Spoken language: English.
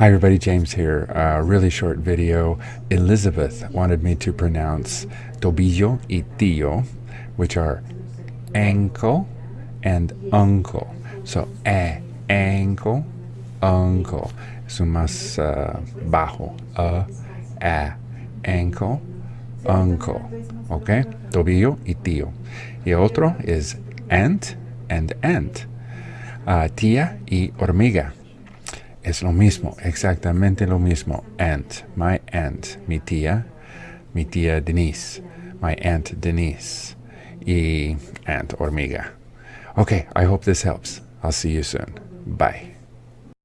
Hi everybody, James here. A really short video. Elizabeth wanted me to pronounce tobillo y tío, which are ankle and uncle. So, a, ankle, uncle. Es más uh, bajo. A, a, ankle, uncle. Okay? Tobillo y tío. Y otro is aunt and aunt. Uh, tía y hormiga. Es lo mismo, exactamente lo mismo. Aunt, my aunt, mi tía, mi tía Denise, my aunt Denise, y aunt hormiga. Okay, I hope this helps. I'll see you soon. Bye.